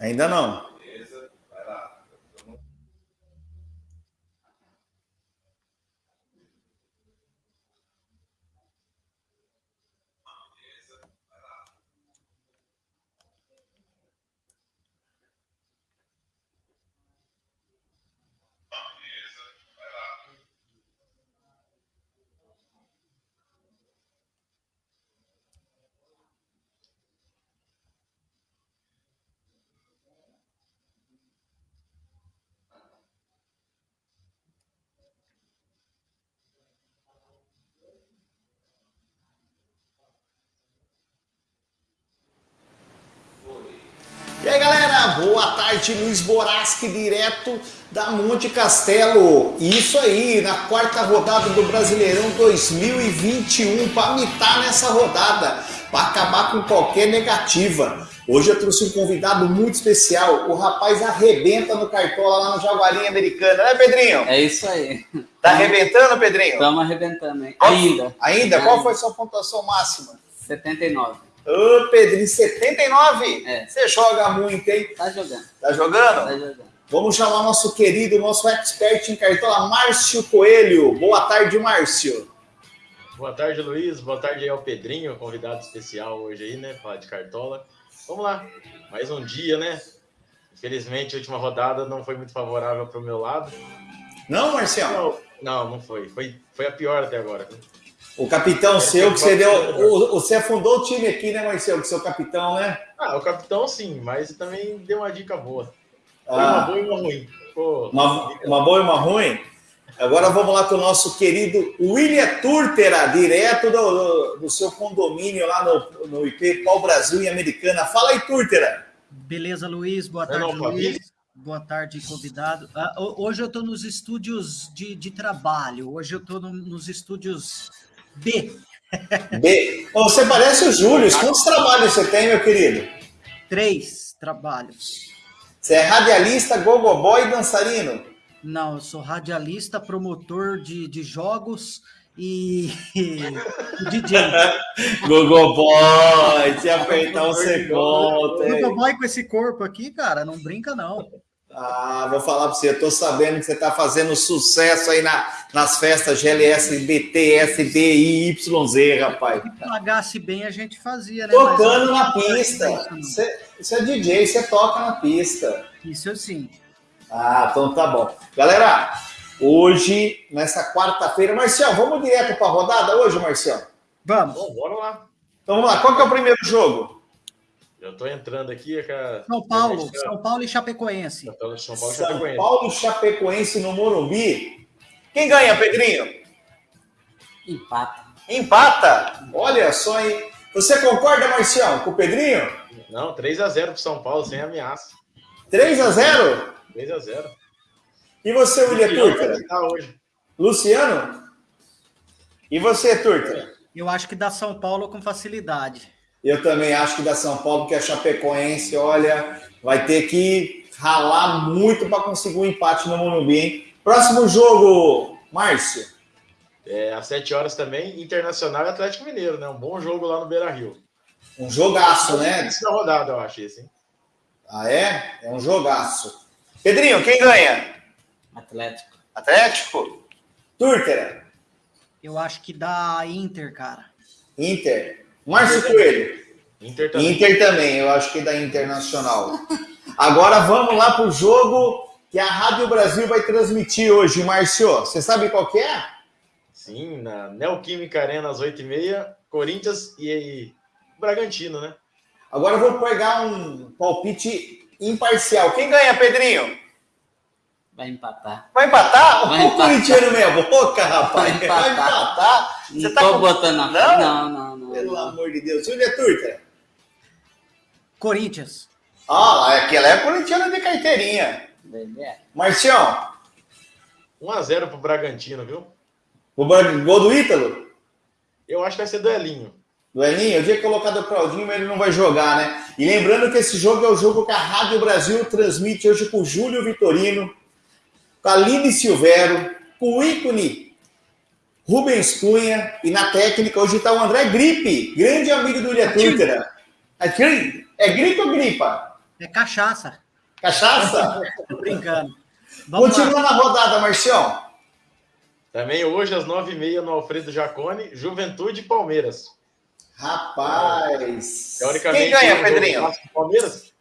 Ainda não. E aí galera, boa tarde, Luiz Boraschi, direto da Monte Castelo. Isso aí, na quarta rodada do Brasileirão 2021, para mitar nessa rodada, para acabar com qualquer negativa. Hoje eu trouxe um convidado muito especial, o rapaz arrebenta no Cartola lá no Jaguarinha Americana, né Pedrinho? É isso aí. Tá arrebentando, Pedrinho? Estamos arrebentando, hein? Ainda. Ainda? Qual foi a sua pontuação máxima? 79. Ô, Pedrinho, 79? É. Você joga muito, hein? Tá jogando. Tá jogando? Tá jogando. Vamos chamar nosso querido, nosso expert em cartola, Márcio Coelho. Boa tarde, Márcio. Boa tarde, Luiz. Boa tarde aí ao Pedrinho, convidado especial hoje aí, né? Falar de cartola. Vamos lá. Mais um dia, né? Infelizmente, a última rodada não foi muito favorável para o meu lado. Não, Marcial? Não, não, não foi. foi. Foi a pior até agora. O capitão seu, que você deu. o- Você afundou o time aqui, né, Marcelo? Que seu capitão, né? Ah, o capitão sim, mas também deu uma dica boa. Foi Ah. uma boa e uma ruim. Pô, Uma, uma boa e uma ruim. Agora vamos lá com o nosso querido William Turtera, direto do, do, do seu condomínio lá no, no IP Pau Brasil em Americana. Fala aí, Turtera. Beleza, Luiz. Boa tarde, não. Luiz. Boa tarde, convidado. Ah, ho- hoje eu estou nos estúdios de, de trabalho. Hoje eu estou nos estúdios B. B. Você parece o Júlio. Quantos trabalhos você tem, meu querido? Três trabalhos. Você é radialista, gogoboy e dançarino? Não, eu sou radialista, promotor de, de jogos e, e DJ. Gogoboy, se apertar você? Nunca vai com esse corpo aqui, cara. Não brinca, não. Ah, vou falar pra você, eu tô sabendo que você tá fazendo sucesso aí na, nas festas GLS, BT, SD e YZ, rapaz. Se pagasse bem, a gente fazia, né? Tocando Mas- na pista. Você, é DJ, você toca na pista. Isso sim. Ah, então tá bom. Galera, hoje, nessa quarta-feira, Marcial, vamos direto pra rodada hoje, Marcial? Vamos. bom, bora lá. Então vamos lá, qual que é o primeiro jogo? Eu tô entrando aqui. é que a- São Paulo, gente São Paulo e Chapecoense. São Paulo, São Paulo, São Chapecoense. Paulo e Chapecoense no Morumbi. Quem ganha, Pedrinho? Empata. Empata. Olha só, hein? Você concorda, Marcial, com o Pedrinho? Não, 3x0 pro São Paulo, sem ameaça. 3 a 0 3x0. E você, William Turca? Tá hoje. Luciano? E você, Turca? Eu acho que dá São Paulo com facilidade. Eu também acho que da São Paulo, que a Chapecoense, olha, vai ter que ralar muito para conseguir um empate no Morumbi, hein? Próximo jogo, Márcio. É, às 7 horas também, Internacional e Atlético Mineiro, né? Um bom jogo lá no Beira Rio. Um jogaço, né? Esse da rodada, eu acho, esse, hein? Ah, é? É um jogaço. Pedrinho, quem ganha? Atlético. Atlético? Turtera? Eu acho que dá Inter, cara. Inter? Márcio Coelho? Inter também. Inter também, eu acho que da Internacional. Agora vamos lá pro jogo que a Rádio Brasil vai transmitir hoje, Márcio. Você sabe qual que é? Sim, na Neoquímica Arena às 8h30, Corinthians e, e Bragantino, né? Agora eu vou pegar um palpite imparcial. Quem ganha, Pedrinho? Vai empatar. Vai empatar? Vai o empatar. corintiano meia boca, rapaz. Vai Vai empatar. empatar? Você Não tá tô com- botando na Não? Não, não, não. Pelo amor de Deus. Júlia Turca. Corinthians. Ah, lá, aquela é corintiana de carteirinha. Marcião, 1x0 pro Bragantino, viu? o gol do Ítalo? Eu acho que vai ser duelinho. Do Elinho, eu tinha colocado o Claudinho, mas ele não vai jogar, né? E lembrando que esse jogo é o jogo que a Rádio Brasil transmite hoje com o Júlio Vitorino, com a Aline Silvero, com o ícone Rubens Cunha, e na técnica hoje está o André Gripe, grande amigo do Ilha. É, é gripe ou gripa? É cachaça. Cachaça? Tô brincando. Vamos lá. Continua na rodada, Marcião. Também hoje, às 9h30, no Alfredo Jacone, Juventude e Palmeiras. Rapaz. Teoricamente, Quem ganha, Pedrinho? Palmeiras?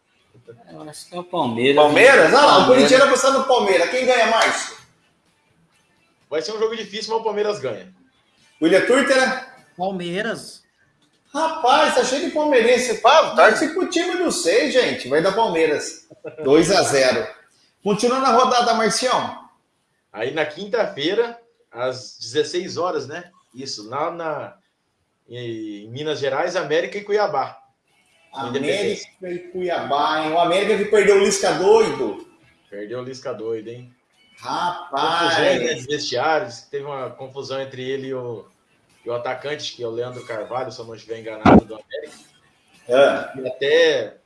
Eu acho que é o Palmeiras. Palmeiras? Ah lá, o. Corinthians apostando no Palmeiras. Quem ganha, Márcio? Vai ser um jogo difícil, mas o Palmeiras ganha. William Turter? Palmeiras. Rapaz, tá cheio de palmeirense. Pá, torce pro time do seis, gente. Vai dar Palmeiras. 2 a 0 Continuando a rodada, Marcião. Aí na quinta-feira, às 16 horas, né? Isso, lá na, em Minas Gerais, América e Cuiabá. América e Cuiabá, hein? O América que perdeu o Lisca doido. Perdeu o Lisca doido, hein? Confusões Rapaz. de vestiários, teve uma confusão entre ele e o, e o atacante, que é o Leandro Carvalho, se eu não estiver enganado, do América. Ah, E até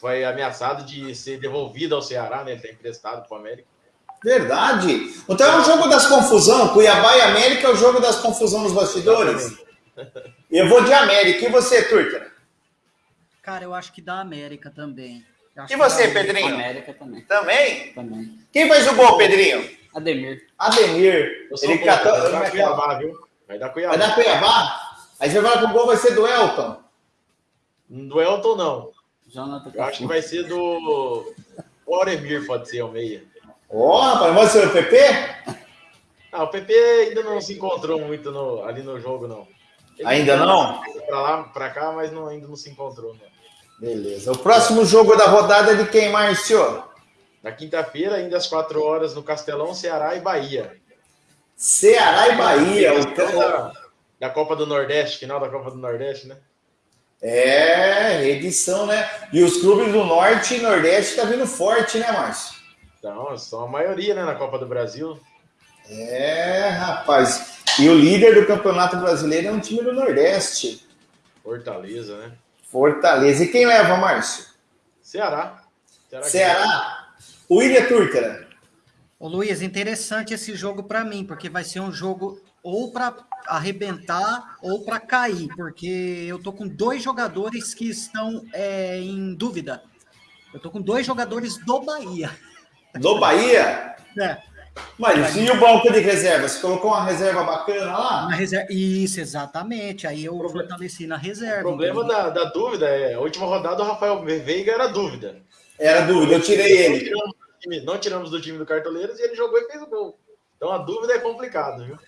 foi ameaçado de ser devolvido ao Ceará, né? Ele está emprestado para o América. verdade. Então é um jogo das confusão. Cuiabá e América é o jogo das confusão nos bastidores. Eu vou de América. E você, Turter? Cara, eu acho que da América também. E você, dá- Pedrinho? América também. Também? Também. Quem faz o gol, Pedrinho? Ademir. Ademir. Ele contra, catou. vai dar é é? Cuiabá, viu? Vai dar Cuiabá. Vai dar Cuiabá? Aí você vai que o gol vai ser do Elton. Do Elton, não. Jonathan Eu acho que vai ser do. O Auremir pode ser o meia. Ó, rapaz, vai ser o PP? Ah, o PP ainda não se encontrou muito no- ali no jogo, não. Ele Ainda não? Pra lá, pra cá, mas não- ainda não se encontrou, não. Beleza. O próximo jogo da rodada é de quem, Márcio? Na quinta-feira, ainda às 4 horas, no Castelão, Ceará e Bahia. Ceará e Bahia. O... Da, da Copa do Nordeste, final da Copa do Nordeste, né? É, edição, né? E os clubes do Norte e Nordeste tá vindo forte, né, Márcio? Então, são a maioria, né, na Copa do Brasil. É, rapaz. E o líder do Campeonato Brasileiro é um time do Nordeste. Fortaleza, né? Fortaleza. E quem leva, Márcio? Ceará. Ceará. Ceará. O William Turtera. Ô Luiz, interessante esse jogo para mim, porque vai ser um jogo ou para arrebentar ou para cair, porque eu tô com dois jogadores que estão é, em dúvida. Eu tô com dois jogadores do Bahia. Do Bahia. É, Mas e o banco de reserva? Você colocou uma reserva bacana lá? na reserva. Isso, exatamente. Aí eu Proble- fortaleci na O reserva. problema entendeu? da, da dúvida é, a última rodada o Rafael Veiga era dúvida. Era dúvida, eu tirei Não ele. tiramos, do time, não tiramos do time do Cartoleiros e ele jogou e fez o gol. Então a dúvida é complicado, viu?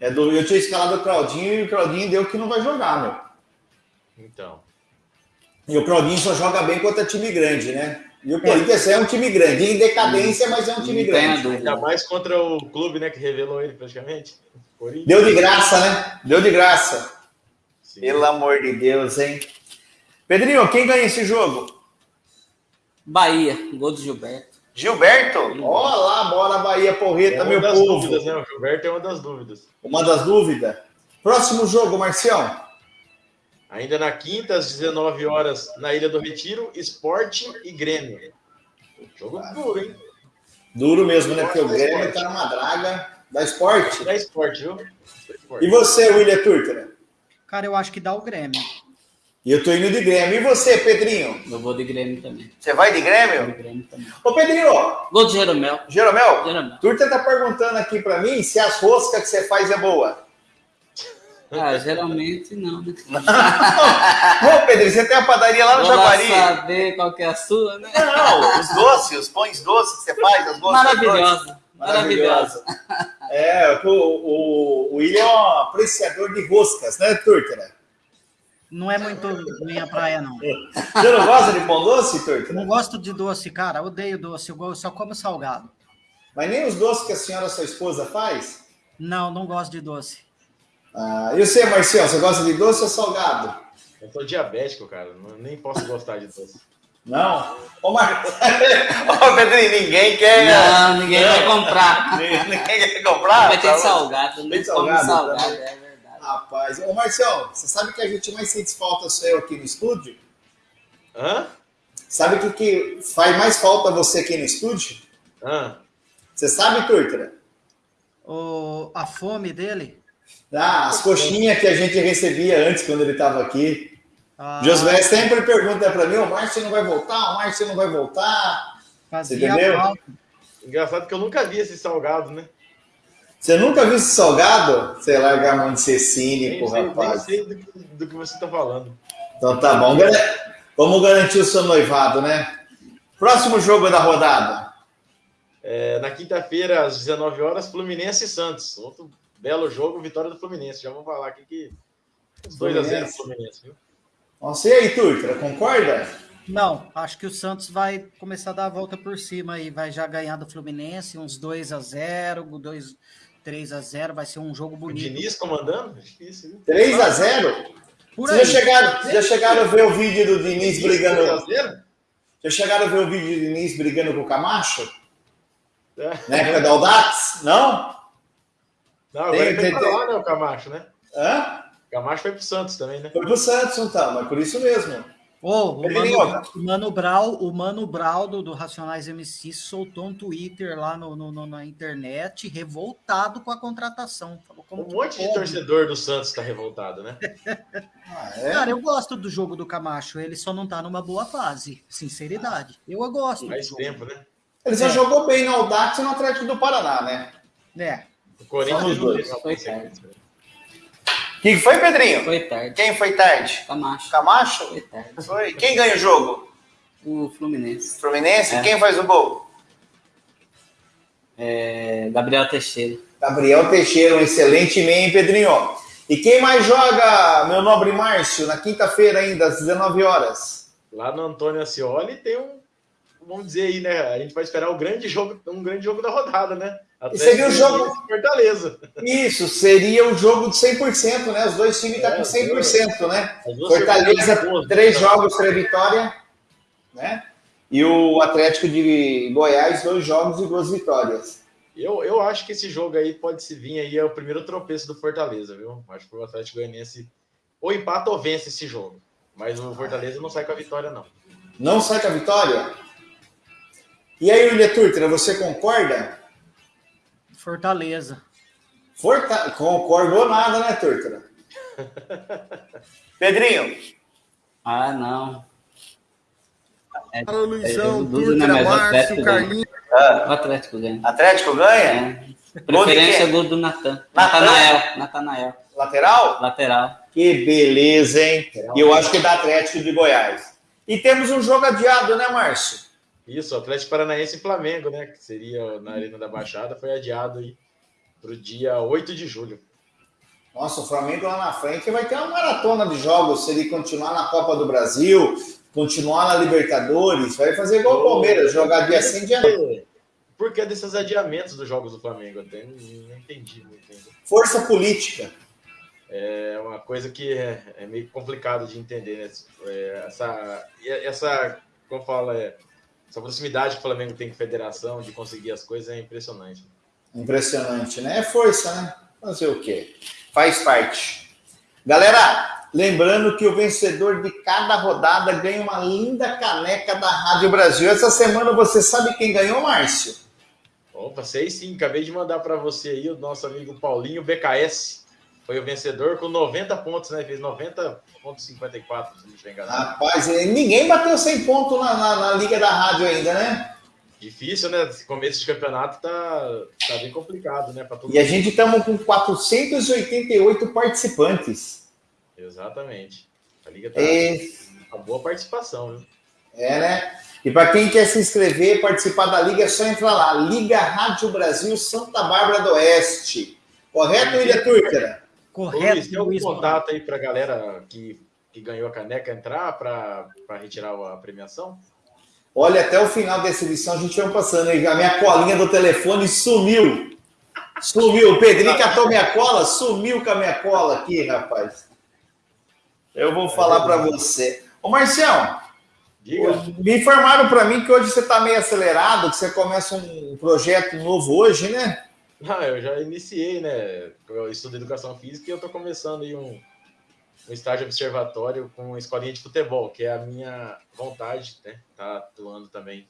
É dúvida. Eu tinha escalado o Claudinho e o Claudinho deu que não vai jogar, meu. Então. E o Claudinho só joga bem contra time grande, né? E o Corinthians é um time grande, em decadência, mas é um time grande. Ainda mais contra o clube, né, que revelou ele praticamente. Deu de graça, né? Deu de graça. Sim. Pelo amor de Deus, hein? Pedrinho, quem ganha esse jogo? Bahia, gol do Gilberto. Gilberto? Ó lá, bora Bahia É Porreta, uma meu das povo. dúvidas, né? O Gilberto é uma das dúvidas. Uma das dúvidas. Próximo jogo, Marcião. Ainda na quinta, às 19 horas, na Ilha do Retiro, Esporte e Grêmio. Jogo duro, hein? Duro mesmo, né? Porque o Grêmio tá numa draga da esporte. Da Esporte, viu? E você, William Turtera? Cara, eu acho que dá o Grêmio. E eu tô indo de Grêmio. E você, Pedrinho? Eu vou de Grêmio também. Você vai de Vou Grêmio? de Grêmio também. Ô, Pedrinho, Gol do Jeromel. Jeromel, Jeromel. Turta tá perguntando aqui pra mim se as roscas que você faz é boa. Ah, geralmente não, né? Ô, Pedrinho, você tem a padaria lá no Vou Jaguari? saber qual que é a sua, né? Não, os doces, os pães doces que você faz, as doces. Maravilhosa. Maravilhosa. É, o, o, o William é um apreciador de roscas, né, Turtera? Não é muito minha praia, não. Você não gosta de pão doce, Turtera? não gosto de doce, cara. Odeio doce. Eu só como salgado. Mas nem os doces que a senhora, sua esposa, faz? Não, não gosto de doce. Ah, e você, Marcial, você gosta de doce ou salgado? Eu sou diabético, cara. não- Nem posso gostar de doce. Não? Ô, Mar... Ô Pedrinho, ninguém quer... Não, ninguém vai comprar. Ninguém quer comprar? Vai ter Tá salgado, Tem nem salgado, come salgado, tá? é verdade. Rapaz, ô Marcial, você sabe que a gente mais sente falta sou eu aqui no estúdio? Hã? Sabe o que, que faz mais falta você aqui no estúdio? Hã? Você sabe, Turtra? O, a fome dele. Ah, as coxinhas que a gente recebia antes quando ele estava aqui. Ah, Josué sempre pergunta pra mim, o Márcio não vai voltar, o Márcio não vai voltar. fazia entendeu? falta. Engraçado que eu nunca vi esse salgado, né? Você nunca viu esse salgado? Você larga a mão de ser Nem cínico, sei, nem rapaz. sei do, que- do que você tá falando. Então tá bom. Vamos garantir o seu noivado, né? Próximo jogo da rodada. É, na quinta-feira, às 19 horas, Fluminense e Santos. Outro belo jogo, vitória do Fluminense. Já vou falar aqui que os 2 a 0 Fluminense. Viu? Nossa, e aí, Turtra, concorda? Não, acho que o Santos vai começar a dar a volta por cima e vai já ganhar do Fluminense, uns 2 a 0 2, 3 a 0 vai ser um jogo O bonito. Diniz comandando? Difícil, viu? 3 a 0 Por Vocês aí. já chegaram, vocês já chegaram a ver o vídeo do Diniz brigando? 3 a 0? Já chegaram a ver o vídeo do Diniz brigando com o Camacho? É. Na época da Audax? Não? Não, agora Tem- tem- pra tem- lá, né, o Camacho, né? Hã? O Camacho foi pro Santos também, né? Foi pro Santos, então, mas por isso mesmo. Ô, o. Mano, o Mano Brau, o Mano Brau do, do Racionais MC soltou um Twitter lá no, no- no- na internet revoltado com a contratação. Falou como Um monte de pode? torcedor do Santos tá revoltado, né? Ah, é? Cara, eu gosto do jogo do Camacho, ele só não tá numa boa fase, sinceridade. Eu gosto jogo. tempo, né? Ele só É. jogou bem no Audax e no Atlético do Paraná, né? É, O Corinthians não dois. teve uma Foi consequência. O que foi, Pedrinho? Foi tarde. Quem foi tarde? Camacho. Camacho? Foi tarde. Foi. Quem ganha o jogo? O Fluminense. Fluminense? É. Quem faz o gol? É, Gabriel Teixeira. Gabriel Teixeira, um excelente meio, hein, Pedrinho? E quem mais joga, meu nobre Márcio, na quinta-feira ainda, às 19 horas? Lá no Antônio Ascioli tem um, vamos dizer aí, né? A gente vai esperar o grande jogo, um grande jogo da rodada, né? E seria o jogo- Goianiense e Fortaleza. Isso, seria o jogo de 100%, né? Os dois times estão É, com 100%, né? Fortaleza, boas, três né? jogos, três vitórias, né? E o Atlético de Goiás, dois jogos e duas vitórias. Eu, eu acho que esse jogo aí pode se vir aí, é o primeiro tropeço do Fortaleza, viu? Acho que o Atlético Goianiense ou empata ou vence esse jogo. Mas o Fortaleza não sai com a vitória, não. Não sai com a vitória? E aí, William Turtra, você concorda? Fortaleza. Forta... Concordou nada, né, Turtra? Pedrinho, Ah, não. É, Fala, Luizão, É, Dudu, né, Márcio, Atlético ganha. Carlinhos. o Atlético ganha. Atlético ganha? É. Preferência quem? gol do Natan. Natan? Natanael. Natanael. Lateral? Lateral. Que beleza, hein? E eu acho que é da Atlético de Goiás. E temos um jogo adiado, né, Márcio? Isso, Atlético Paranaense e Flamengo, né? Que seria na Arena da Baixada, foi adiado aí para o dia 8 de julho. Nossa, o Flamengo lá na frente vai ter uma maratona de jogos se ele continuar na Copa do Brasil, continuar na Libertadores, vai fazer igual o Palmeiras, jogar dia sim, dia não. Por que desses adiamentos dos jogos do Flamengo? Eu até não, não entendi muito ainda. Força política. É uma coisa que é, é meio complicado de entender, né? É, essa, essa, como fala, é, essa proximidade que o Flamengo tem com a federação de conseguir as coisas é impressionante. Impressionante, né? É força, né? Fazer o quê? Faz parte. Galera, lembrando que o vencedor de cada rodada ganha uma linda caneca da Rádio Brasil. Essa semana você sabe quem ganhou, Márcio? Opa, sei sim, acabei de mandar para você aí o nosso amigo Paulinho BKS. Foi o vencedor com 90 pontos, né? Fez 90,54, se não estiver enganado. Rapaz, ninguém bateu 100 pontos na, na, na Liga da Rádio ainda, né? Difícil, né? Esse começo de campeonato tá, tá bem complicado, né? Pra todo E a mundo. gente estamos com 488 participantes. Exatamente. A Liga tá É, uma boa participação, viu? é né? E para quem quer se inscrever, participar da Liga, é só entrar lá. Liga Rádio Brasil Santa Bárbara do Oeste. Correto, William Turtera? Correto, Luiz, tem algum Luiz. contato aí pra galera que, que ganhou a caneca entrar para retirar a premiação? Olha, até o final dessa edição a gente vai passando aí. A minha colinha do telefone sumiu. Sumiu. O Pedrinho catou minha cola, sumiu com a minha cola aqui, rapaz. Eu vou falar para você. Ô, Marcião, Diga. me informaram para mim que hoje você está meio acelerado, que você começa um projeto novo hoje, né? Ah, eu já iniciei, né? Eu estudo educação física e eu tô começando aí um, um estágio observatório com uma escolinha de futebol, que é a minha vontade, né? Tá atuando também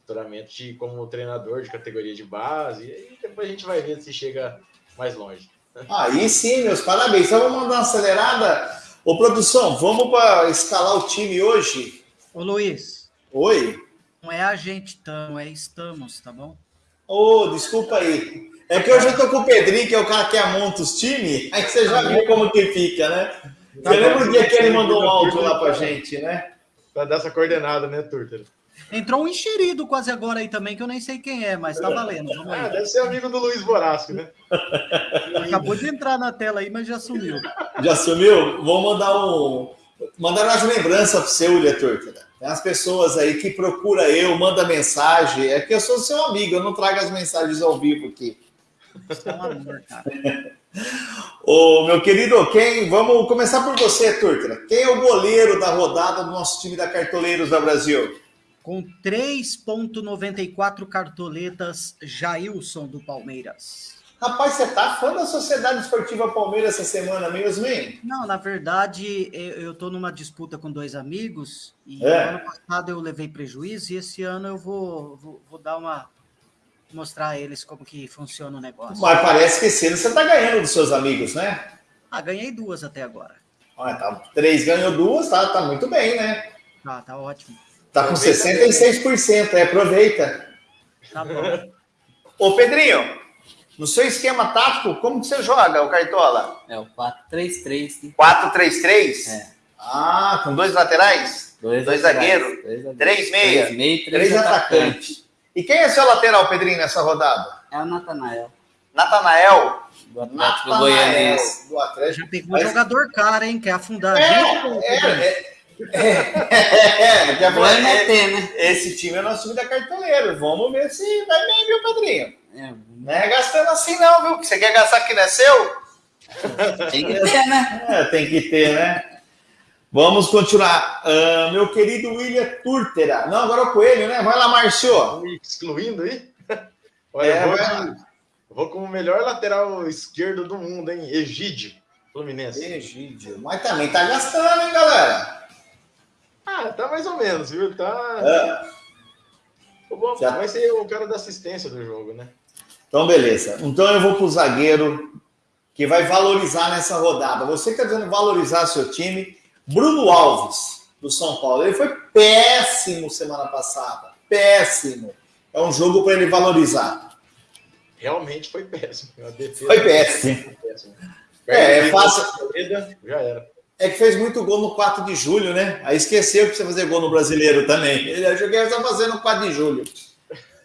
futuramente como treinador de categoria de base. E depois a gente vai ver se chega mais longe. Aí sim, meus parabéns. Então vamos mandar uma acelerada. Ô, produção, vamos para escalar o time hoje? Ô, Luiz. Oi? Não é a gente estamos, é estamos, tá bom? Ô, oh, desculpa aí. É que hoje eu tô com o Pedrinho, que é o cara que amonta os times, aí você já viu como que fica, né? Você tá lembra o dia que ele mandou um áudio lá pra gente, né? Pra dar essa coordenada, né, Turter? Entrou um enxerido quase agora aí também, que eu nem sei quem é, mas tá valendo. Vamos aí. Ah, deve ser amigo do Luiz Borasco, né? Acabou de entrar na tela aí, mas já sumiu. Já sumiu? Vou mandar um. Mandar umas lembranças pro seu, Turca. Tem as pessoas aí que procura eu, manda mensagem. É que eu sou seu amigo, eu não trago as mensagens ao vivo aqui. Você é um amor, cara. Ô, meu querido, quem? Vamos começar por você, Turtra. Quem é o goleiro da rodada do nosso time da Cartoleiros da Brasil? Com 3,94 cartoletas, Jailson do Palmeiras. Rapaz, você tá fã da Sociedade Esportiva Palmeiras essa semana mesmo, hein? Não, na verdade, eu tô numa disputa com dois amigos e é. ano passado eu levei prejuízo e esse ano eu vou, vou, vou dar uma mostrar a eles como que funciona o negócio. Mas parece que esse ano você tá ganhando dos seus amigos, né? Ah, ganhei duas até agora. Ah, tá, três ganhou duas, tá, tá muito bem, né? Ah, tá ótimo. Tá com 66%, é, aproveita. Tá bom. Ô, Pedrinho, no seu esquema tático, como que você joga o Cartola? É o 4-3-3. 4-3-3? É. Ah, com dois laterais? Dois, dois zagueiros? Três meia? Três meia três, três atacantes. E quem é seu lateral, Pedrinho, nessa rodada? É o Natanael. Natanael? Do Atlético Goianiense. Do Atlético. Já pegou Mas... jogador cara, hein? Quer afundar é, a gente? É, é, é, é, é, né? Esse time é nosso time da cartoleiro. Vamos ver se vai bem, viu, Pedrinho? É. Não é gastando assim, não, viu? Que você quer gastar que não é seu? Tem que ter, né? É, tem que ter, né? Vamos continuar. Uh, meu querido William Turtera. Não, agora o Coelho, né? Vai lá, Márcio. Excluindo aí? Olha, é, vou, com, vou com o melhor lateral esquerdo do mundo, hein? Egídio, Fluminense. Egídio. Mas também tá gastando, hein, galera? Ah, tá mais ou menos, viu? Tá. É. Bom, Já... Vai ser o cara da assistência do jogo, né? Então, beleza. Então eu vou para o zagueiro que vai valorizar nessa rodada. Você que está dizendo valorizar seu time, Bruno Alves, do São Paulo. Ele foi péssimo semana passada. Péssimo. É um jogo para ele valorizar. Realmente foi péssimo. Foi péssimo. Péssimo. É, é fácil. Já era. É que fez muito gol no 4 de julho, né? Aí esqueceu que precisa fazer gol no brasileiro também. Ele achou que ia fazer no 4 de julho.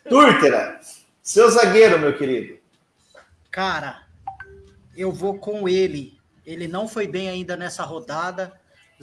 Túrtera, seu zagueiro, meu querido. Cara, eu vou com ele. Ele não foi bem ainda nessa rodada.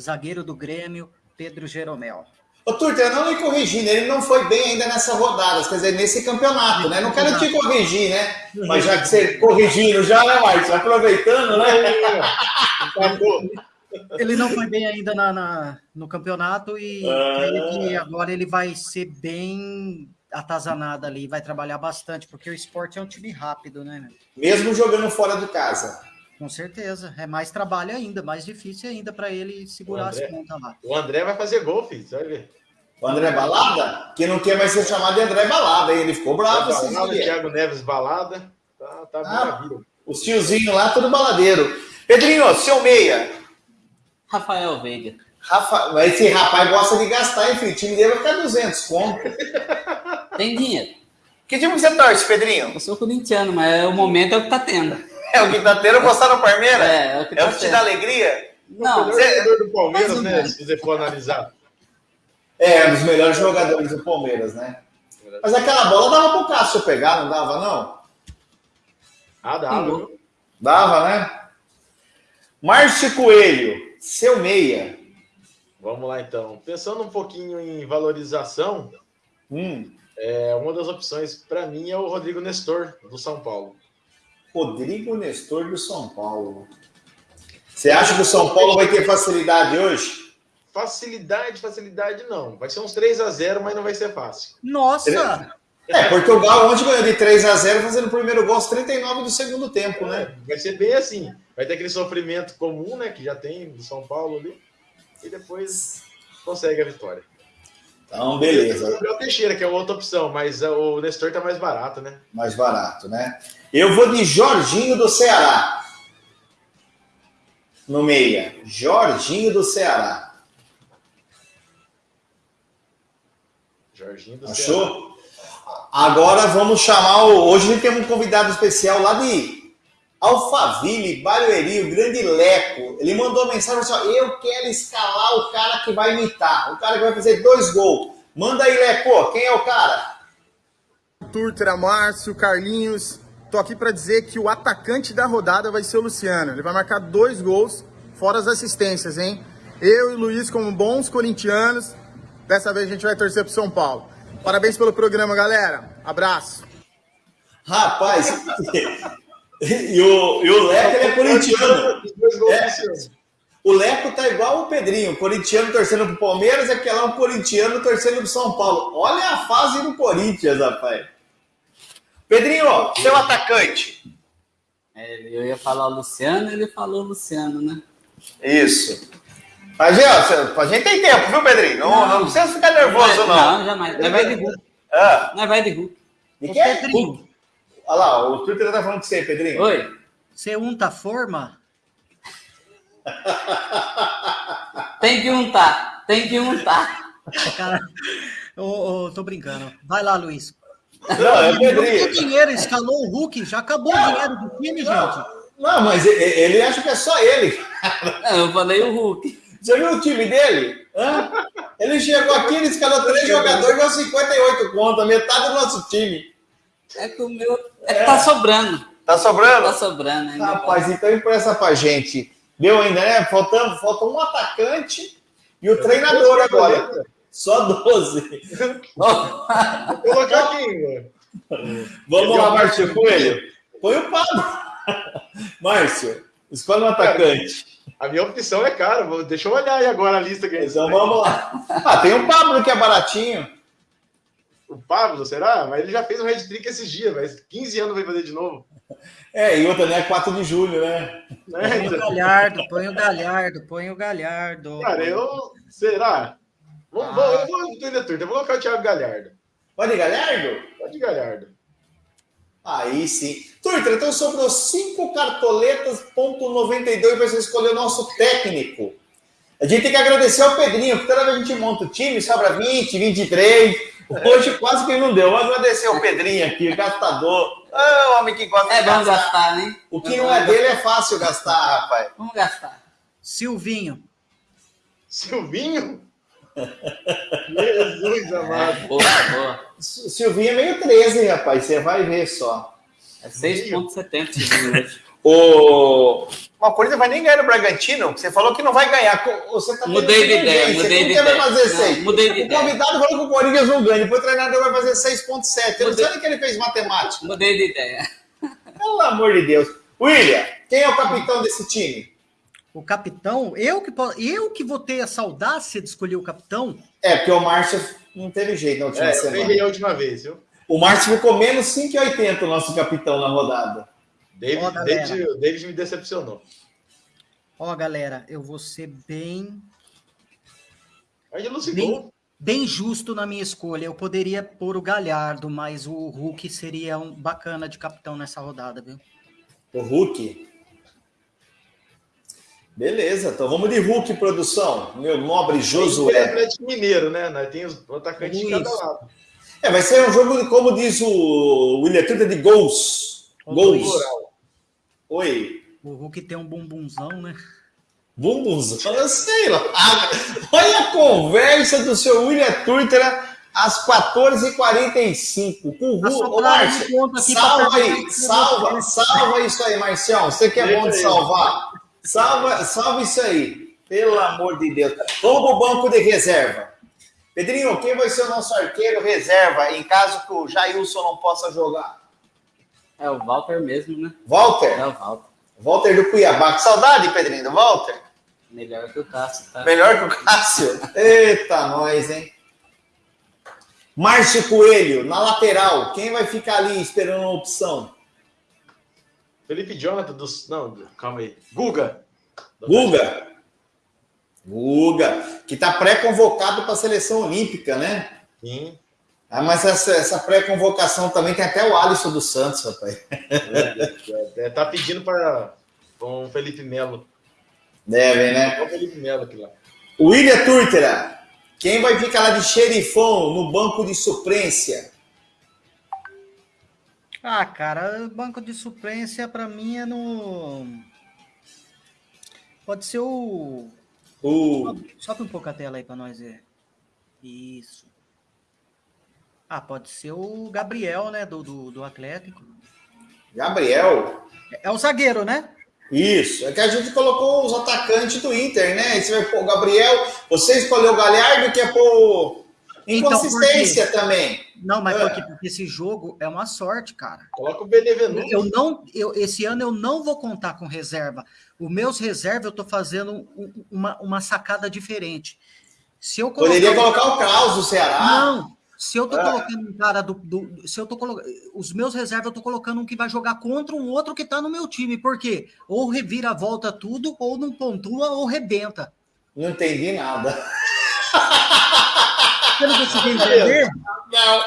Zagueiro do Grêmio, Pedro Jeromel. Ô, Turter, não me corrigindo, ele não foi bem ainda nessa rodada, quer dizer, nesse campeonato, né? Não quero te corrigir, né? Mas já que você corrigindo já, né, Márcio? Aproveitando, né? ele não foi bem ainda na, na no campeonato e ah. agora ele vai ser bem atazanada ali, vai trabalhar bastante, porque o esporte é um time rápido, né? Mesmo jogando fora de casa. Com certeza. É mais trabalho ainda, mais difícil ainda para ele segurar André, as pontas lá. O André vai fazer gol, filho, você vai ver. O André Balada? Que não quer mais ser chamado de André Balada, hein? Ele ficou bravo. Balada, o Thiago Neves Balada. Tá, tá ah. Os tiozinhos lá, tudo baladeiro. Pedrinho, seu meia. Rafael Veiga. Rafa... Esse rapaz gosta de gastar, enfim, o time dele vai ficar 200 conto. Tem dinheiro. Que time você torce, Pedrinho? Eu sou corintiano, mas o momento é o que tá tendo. É o que tá tendo gostar no Palmeiras? É, é o que, tá é o que te dá alegria? Não. O melhor jogador do Palmeiras, né? Se você for analisar. É, um dos melhores jogadores do Palmeiras, né? Mas aquela bola dava pro Cássio pegar, não dava, não? Ah, dava. Dava, né? Márcio Coelho, seu meia. Vamos lá, então. Pensando um pouquinho em valorização, hum. é, uma das opções para mim é o Rodrigo Nestor, do São Paulo. Rodrigo Nestor, do São Paulo. Você acha que o São Paulo vai ter facilidade hoje? Facilidade, facilidade não. Vai ser uns 3 a 0 mas não vai ser fácil. Nossa! É, Portugal ontem ganhou de 3 a 0 fazendo o primeiro gol aos 39 do segundo tempo, né? Vai ser bem assim. Vai ter aquele sofrimento comum, né? Que já tem do São Paulo ali. E depois consegue a vitória. Então, beleza. O Gabriel Teixeira, que é outra opção, mas é, o Nestor tá mais barato, né? Mais barato, né? Eu vou de Jorginho do Ceará. no meia, Jorginho do Ceará. Jorginho do Ceará. Achou? Agora vamos chamar o. Hoje a gente tem um convidado especial lá de Alphaville, Barueri, o grande Leco. Ele mandou uma mensagem assim: ó, eu quero escalar o cara que vai imitar, o cara que vai fazer dois gols. Manda aí, Leco, quem é o cara? Turtra, Márcio, Carlinhos. Tô aqui para dizer que o atacante da rodada vai ser o Luciano. Ele vai marcar dois gols, fora as assistências, hein? Eu e o Luiz, como bons corintianos, dessa vez a gente vai torcer pro São Paulo. Parabéns pelo programa, galera. Abraço. Rapaz, e o, e o Leco é corintiano. É. O Leco tá igual o Pedrinho, corintiano torcendo pro Palmeiras aquele lá um corintiano torcendo pro São Paulo. Olha a fase do Corinthians, rapaz. Pedrinho, ó, seu atacante. É, eu ia falar o Luciano, ele falou o Luciano, né? Isso. Mas, ó, a gente tem tempo, viu, Pedrinho? Não, não precisa ficar nervoso, não. Não, jamais. Nós vai de Hulk. Ah, Nós vai de Hulk. de Ô, quê? Pedrinho, Olha lá, o Twitter tá falando com você, Pedrinho. Oi. você unta a forma? Tem que untar. Tem que untar. Cara, ô, ô, tô brincando. Vai lá, Luiz. Não, é Pedrinho. dinheiro escalou o Hulk, já acabou o dinheiro do time, gente. Não, mas e- e- ele acha que é só ele. Não, Eu falei o Hulk. Você viu o time dele? Hã? Ele chegou aqui, ele escalou três jogadores, deu 58 contas, metade do nosso time. É que o meu. É que tá sobrando. Tá Tá sobrando? sobrando ainda. Rapaz, então empresta pra gente. Deu ainda, né? Faltando, falta um atacante e o treinador agora. Só 12. Ó, Vou colocar aqui. Vamos lá, Márcio Coelho. Põe o Pablo. Márcio, escolhe um atacante. A minha opção é cara. Vou- Deixa eu olhar aí agora a lista que Então vamos lá. Ah, tem o Pablo que é baratinho. O Pablo, será? Mas ele já fez um red trick esses dias, mas 15 anos vai fazer de novo. É, e outra, né? 4 de julho, né? Né? Põe o Galhardo, põe o Galhardo, põe o Galhardo. Cara, eu. Será? Vou, vou, eu vou no Twitter Turta, eu vou colocar o Thiago Galhardo. Pode, Galhardo? Pode Galhardo. Aí sim. Turtra, então sobrou 5 cartoletas, ponto 92 para você escolher o nosso técnico. A gente tem que agradecer ao Pedrinho, que toda vez a gente monta o time, sobra 20, 23. Hoje quase que não deu. Vou agradecer ao Pedrinho aqui, o gastador. Ah, homem que gosta É de bom gastar. gastar, né? O que não é dele é fácil gastar, rapaz. Vamos gastar. Silvinho. Silvinho? Jesus amado. Boa, boa. S- Silvinho é meio 13, rapaz. Você vai ver só. É 6,70 esse jogo hoje. O... Uma coisa vai nem ganhar no Bragantino. Você falou que não vai ganhar. Você tá Mudei de ideia, mudei de ideia. fazer Não, 6? mudei de o ideia. convidado falou que o Corinthians não ganha. Depois o treinador vai fazer 6,7. Eu não sei nem que ele fez matemática. Mudei de ideia. Pelo amor de Deus. William, quem é o capitão desse time? O capitão, eu que, eu que vou ter essa audácia de escolher o capitão. É, porque o Márcio não teve jeito na última É, eu semana. errei a última vez, viu? O Márcio ficou menos 5,80 o nosso capitão na rodada. David, Ó, galera. David, o David me decepcionou. Ó, galera, eu vou ser bem, Mas ele não se Bem- bem justo na minha escolha. Eu poderia pôr o Galhardo, mas o Hulk seria um bacana de capitão nessa rodada, viu? O Hulk. Beleza, então vamos de Hulk, produção. Meu nobre é Josué. Atlético Mineiro, né? Nós temos o atacante de cada lado. É, vai ser um jogo, como diz o William Tuta, de gols. Ô, Gols. Luiz. Oi. O Hulk tem um bumbumzão, né? Bumbuzão, eu sei lá. Olha a conversa do seu William Turtra às 14h45. Com o Tá Márcio, salva aí, salva, salva isso aí, Marcião. Você que é bom de salvar. Salva, salva isso aí. Pelo amor de Deus. Vamos pro banco de reserva. Pedrinho, quem vai ser o nosso arqueiro reserva em caso que o Jailson não possa jogar? É o Walter mesmo, né? Walter? É o Walter. Walter do Cuiabá. Que saudade, Pedrinho, do Walter. Melhor que o Cássio, tá? Melhor que o Cássio. Eita, nós, hein? Márcio Coelho, na lateral. Quem vai ficar ali esperando uma opção? Felipe Jonathan dos. Não, calma aí. Guga. Guga. Guga, que está pré-convocado para a seleção olímpica, né? Sim. Ah, mas essa, essa pré-convocação também tem até o Alisson dos Santos, rapaz. É, tá pedindo para um Felipe Melo. Devem, né? Olha o Felipe Melo aqui lá. William Turtera, quem vai ficar lá de xerifão no banco de suplência? Ah, cara, banco de suplência pra mim é no. Pode ser o. O Sobe, sobe um pouco a tela aí pra nós ver. Isso. Ah, pode ser o Gabriel, né? Do, do, do Atlético. Gabriel. É o zagueiro, né? Isso, é que a gente colocou os atacantes do Inter, né? Você vai pôr o Gabriel, você escolheu o Galhardo, que é por Então, inconsistência também. Não, mas É. por quê? porque esse jogo é uma sorte, cara. Coloca o Benevenuto. Eu não, eu, esse ano eu não vou contar com reserva. Os meus reservas eu tô fazendo um- uma, uma sacada diferente. Se eu Poderia colocar- colocar o Kraus do Ceará. Não, se eu tô É. colocando um cara do, do- se eu tô colocando os meus reservas, eu tô colocando um que vai jogar contra um outro que tá no meu time, por quê? Ou revira a volta tudo, ou não pontua, ou rebenta. Não entendi nada. Você não conseguiu entender? Não.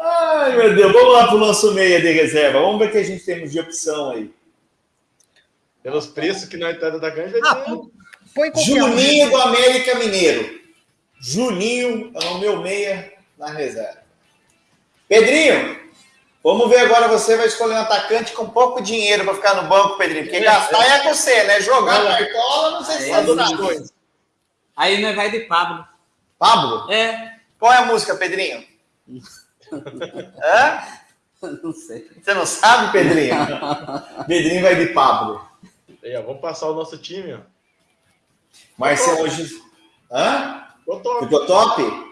Ai, meu Deus. Vamos lá pro nosso meia de reserva. Vamos ver o que a gente temos de opção aí. Pelos preços que nós tá do atacante, vai Ah, ter. põe. Juninho do América Mineiro. Juninho é o meu meia na reserva. Pedrinho, vamos ver agora. Você vai escolher um atacante com pouco dinheiro para ficar no banco, Pedrinho. Porque gastar é com você, né? Jogar cartola, não sei se É, não. sabe. Aí nós vai de Pablo. Pablo, É, qual é a música, Pedrinho? Hã? não sei. Você não sabe, Pedrinho? Pedrinho vai de Pablo. Aí, ó, vamos passar o nosso time, ó. Marcelo hoje. Hã? Ficou top. Ficou top?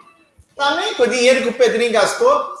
Também, com o dinheiro que o Pedrinho gastou.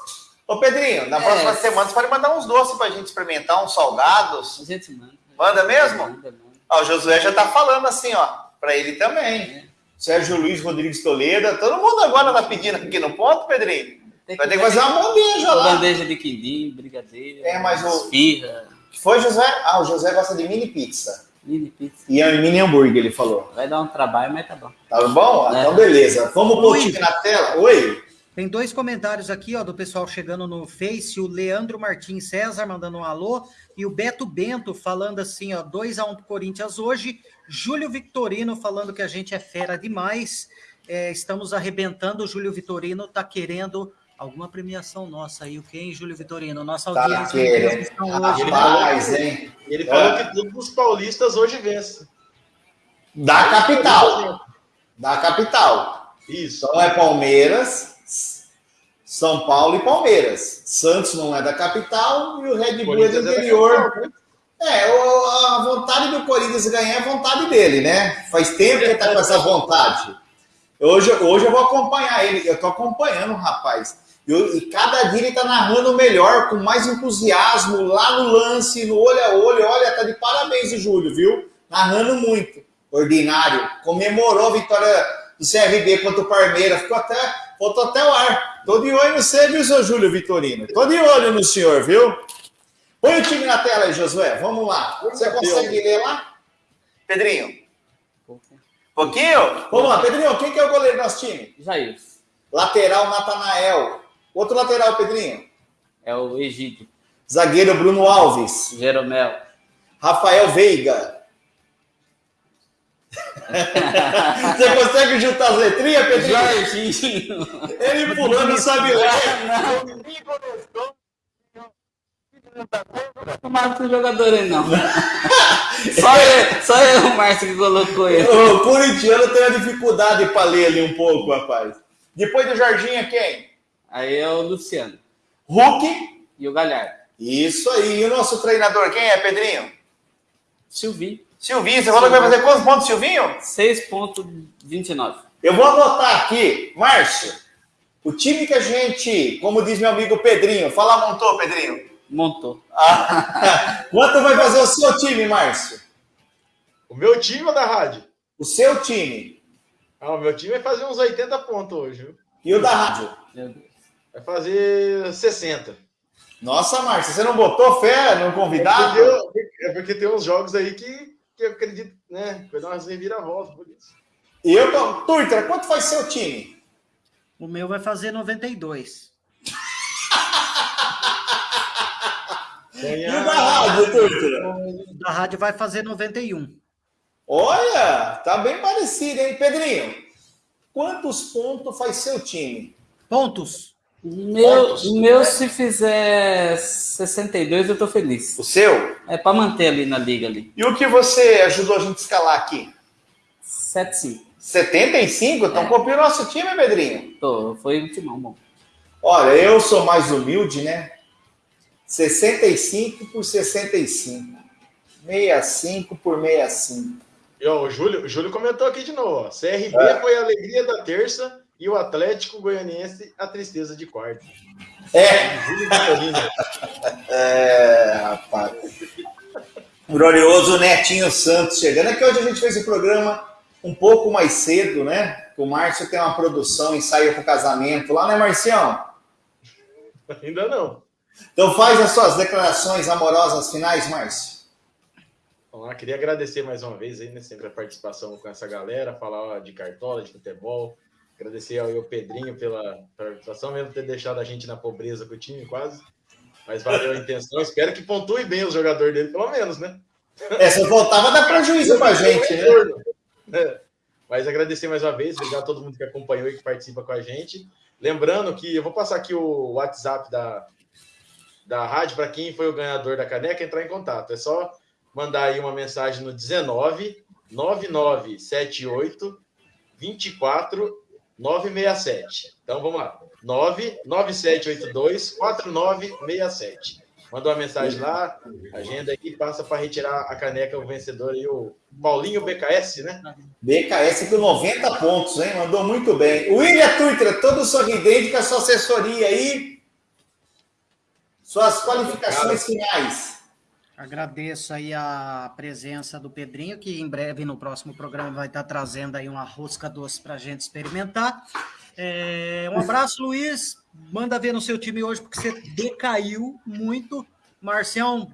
Ô, Pedrinho, na É. próxima semana você pode mandar uns doces pra gente experimentar, uns salgados. A gente manda. Manda mesmo? Manda, manda. Ó, o Josué já tá falando assim, ó, pra ele também. É. Sérgio Luiz Rodrigues Toledo, todo mundo agora tá pedindo aqui no ponto, Pedrinho. Tem Vai ter que fazer uma bandeja lá. bandeja de quindim, brigadeiro, É, mas o- esfirra, Que Foi, José? Ah, o José gosta de mini pizza. mini pizza. E é mini hambúrguer, ele falou. Vai dar um trabalho, mas tá bom. Tá bom? É. Então, beleza. Vamos pôr o time na tela? Oi? Tem dois comentários aqui, ó, do pessoal chegando no Face, o Leandro Martins César mandando um alô, e o Beto Bento falando assim, ó, 2 a 1 pro Corinthians hoje, Júlio Victorino falando que a gente é fera demais, é, estamos arrebentando, o Júlio Vitorino tá querendo alguma premiação nossa aí, o que, hein, Júlio Vitorino? Nossa Tá audiência querendo. transmissão hoje, né? Rapaz, hein? Ele falou É. que todos os paulistas hoje vencem. Da capital. Da capital. Isso. Então é Palmeiras, São Paulo e Palmeiras. Santos não é da capital e o Red Bull é do é interior. né? É, a vontade do Corinthians ganhar é vontade dele, né? Faz tempo que ele tá com essa vontade. Hoje, hoje eu vou acompanhar ele, eu tô acompanhando o rapaz. E, eu- e cada dia ele tá narrando melhor, com mais entusiasmo, lá no lance, no olho a olho. Olha, tá de parabéns o Júlio, viu? Narrando muito. Ordinário. Comemorou a vitória do CRB contra o Palmeiras. Ficou até, faltou até o ar. Tô de olho no você, viu, seu Júlio Vitorino? Tô de olho no senhor, viu? Põe o time na tela aí, Josué. Vamos lá. Você consegue ler lá? Pedrinho. Pouquinho? Vamos lá, Pedrinho. Quem que é o goleiro do nosso time? Jair, Lateral, Natanael. Outro lateral, Pedrinho. é o Egídio, Zagueiro, Bruno Alves. Jeromel. Rafael Veiga. Você consegue juntar as letrinhas, Pedrinho? Jorginho. Ele pulando, sabe ler. Não marca esse jogador aí, não. só, eu, só eu, o Márcio, que colocou ele. O corintiano tem a dificuldade para ler ali um pouco, rapaz. Depois do Jorginho, quem? Aí é o Luciano Hulk. e o Galhardo. Isso aí. E o nosso treinador, quem é, Pedrinho? Silvinho, Silvinho. Você falou que vai fazer quantos pontos, Silvinho? 6.29. Eu vou anotar aqui, Márcio, o time que a gente, como diz meu amigo Pedrinho, fala montou, Pedrinho. Montou. Ah, quanto vai fazer o seu time, Márcio? O meu time ou da rádio? O seu time Ah, o meu time vai fazer uns 80 pontos hoje, viu? e o da rádio. Meu Deus. Vai fazer 60. Nossa, Márcio, você não botou fé no É convidado? porque, é porque tem uns jogos aí que, que eu acredito, né? Vai dar umas reviravoltas por isso. E eu tô... Turtra, quanto faz seu time? O meu vai fazer 92. E o da rádio, Turtra? O da rádio vai fazer 91. Olha, tá bem parecido, hein, Pedrinho? Quantos pontos faz seu time? Pontos. Meu, Pontos, meu né? se fizer 62, eu tô feliz. O seu? É pra manter ali na liga ali. E o que você ajudou a gente a escalar aqui? 7-5. 75? Então É. copiou nosso time, Pedrinho? Tô, foi um timão bom. Olha, eu sou mais humilde, né? 65 por 65. 65 por 65. E, ó, o, Júlio, o Júlio comentou aqui de novo. Ó. CRB É. foi a alegria da terça e o Atlético Goianiense a tristeza de quarta. É, é, rapaz. Glorioso Netinho Santos chegando. Que hoje a gente fez o programa um pouco mais cedo, né? O Márcio tem uma produção e saiu pro casamento lá, né, Marcião? Ainda não. Então faz as suas declarações amorosas finais, Márcio. Vamos lá, queria agradecer mais uma vez aí, né, sempre a participação com essa galera, falar ó, de cartola, de futebol. Agradecer ao Pedrinho pela participação, mesmo ter deixado a gente na pobreza com o time quase. Mas valeu a intenção. Espero que pontue bem os jogadores dele, pelo menos, né? É, se eu voltava, dá prejuízo pra gente, né? É. Mas agradecer mais uma vez, obrigado a todo mundo que acompanhou e que participa com a gente. Lembrando que eu vou passar aqui o WhatsApp da, da rádio para quem foi o ganhador da caneca entrar em contato. É só mandar aí uma mensagem no 19 9978 24 967. Então vamos lá. 99782 4967. Manda uma mensagem lá, agenda aí, passa para retirar a caneca, o vencedor aí, o Paulinho BKS, né? BKS com 90 pontos, hein? Mandou muito bem. William Tuitra, todo sorridente com a sua assessoria aí. Suas qualificações finais. Agradeço aí a presença do Pedrinho, que em breve no próximo programa vai estar trazendo aí uma rosca doce para a gente experimentar. É, um abraço, Luiz. Manda ver no seu time hoje, porque você decaiu muito. Marcião,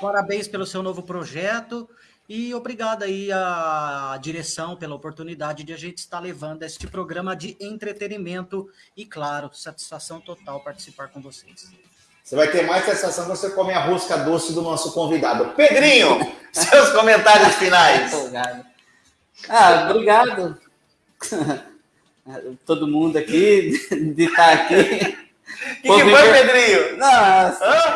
parabéns pelo seu novo projeto. E obrigado aí à direção pela oportunidade de a gente estar levando este programa de entretenimento e, claro, satisfação total participar com vocês. Você vai ter mais sensação quando você comer a rosca doce do nosso convidado. Pedrinho, seus comentários finais. Ah, obrigado. Todo mundo aqui, de estar aqui. O que, que foi, Pedrinho? Não,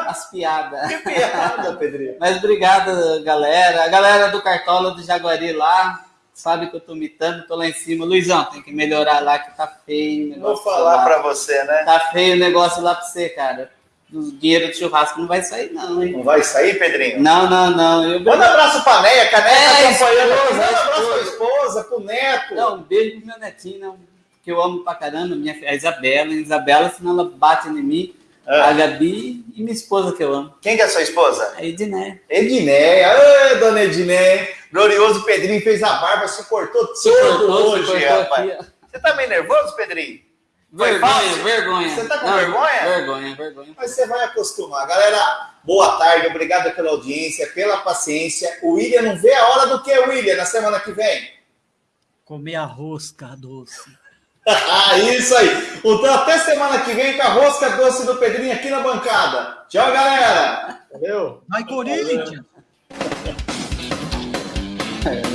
as, piadas. Que piada, Pedrinho. Mas obrigado, galera. A galera do Cartola do Jaguari lá, sabe que eu tô imitando, tô lá em cima. Luizão, tem que melhorar lá que tá feio o Vou negócio. falar lá. pra você, né? Tá feio o negócio lá pra você, cara. O dinheiro do churrasco não vai sair, não, hein? Não vai sair, Pedrinho? Não, não, não. Eu... Manda um abraço pra Neia, que a Neia tá É, acompanhando. esposa. Manda um abraço pra esposa. pro neto. Não, um beijo pro meu netinho, não, que eu amo pra caramba, minha, a Isabela. A Isabela, senão ela bate em mim. Ah. A Gabi e minha esposa que eu amo. Quem que é sua esposa? A Edné. Edneia. Ê, dona Edneia. Glorioso Pedrinho fez a barba, se cortou Se todo cortou, se hoje, cortou rapaz. aqui. Você tá meio nervoso, Pedrinho? Vergonha, vergonha. Você tá com vergonha? Vergonha, vergonha. Mas você vai acostumar. Galera, boa tarde, obrigado pela audiência, pela paciência. O William não vê a hora do que, William, na semana que vem? Comer a rosca doce. Ah, Isso aí. Então, até semana que vem com a rosca doce do Pedrinho aqui na bancada. Tchau, galera. Valeu? Vai, Corinthians! É?